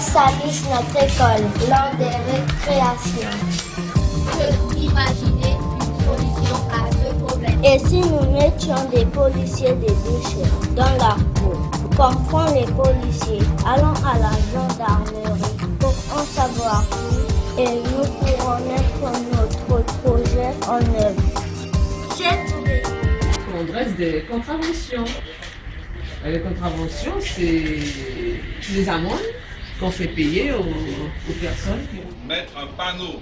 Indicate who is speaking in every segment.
Speaker 1: salisse notre école lors des récréations.
Speaker 2: Je imaginer une solution à ce problème.
Speaker 1: Et si nous mettions des policiers des déchets dans la cour, comme font les policiers, allons à la gendarmerie pour en savoir plus et nous pourrons mettre notre projet en œuvre. J'ai trouvé.
Speaker 3: On dresse des contraventions. Euh, Les contraventions, c'est les amendes qu'on fait payer aux, aux personnes qui
Speaker 4: mettre un panneau.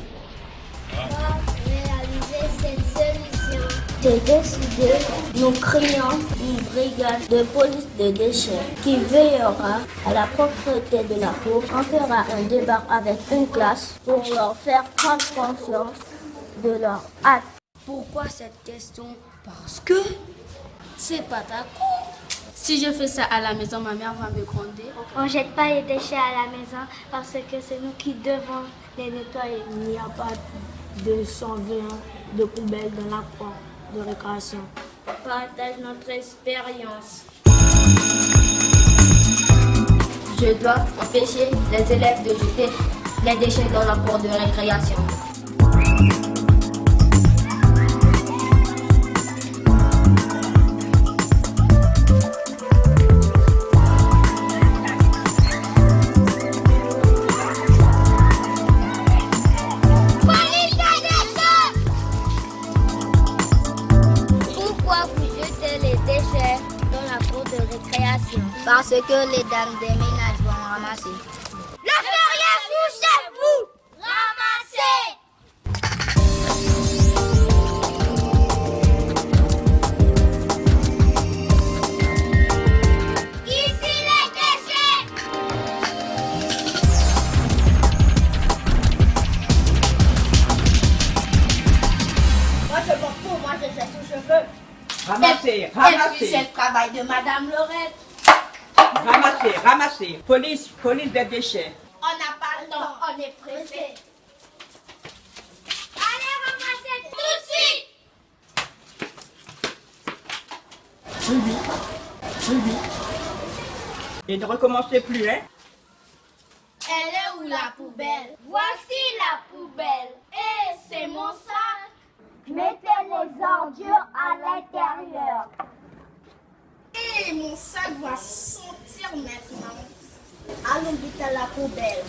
Speaker 1: réaliser cette solution. J'ai décidé, nous créons une brigade de police de déchets qui veillera à la propreté de la cour. On fera un débat avec une classe pour leur faire prendre conscience de leur acte.
Speaker 5: Pourquoi cette question? Parce que c'est pas ta cour. Si je fais ça à la maison, ma mère va me gronder.
Speaker 1: On jette pas les déchets à la maison parce que c'est nous qui devons les nettoyer. Il n'y a pas de 120 de poubelles dans la cour de récréation. Partage notre expérience.
Speaker 5: Je dois empêcher les élèves de jeter les déchets dans la cour de récréation.
Speaker 1: Parce que les dames des ménages vont ramasser. Le feriez-vous chez vous Ramassez
Speaker 2: Moi je m'en fous, moi je jette aux cheveux.
Speaker 6: Ramassez,
Speaker 2: puis c'est
Speaker 6: ramassez,
Speaker 2: le travail de Madame Lorette.
Speaker 6: ramassez, ramassez. Police, police des déchets.
Speaker 2: On n'a pas le temps, on est pressé.
Speaker 1: Allez ramasser tout de suite
Speaker 6: Et ne recommencez plus, hein
Speaker 2: Elle est où la poubelle? Voici la poubelle. Et c'est mon sac.
Speaker 1: Mettez les
Speaker 2: et mon sac va sentir maintenant. Allons vite à la poubelle.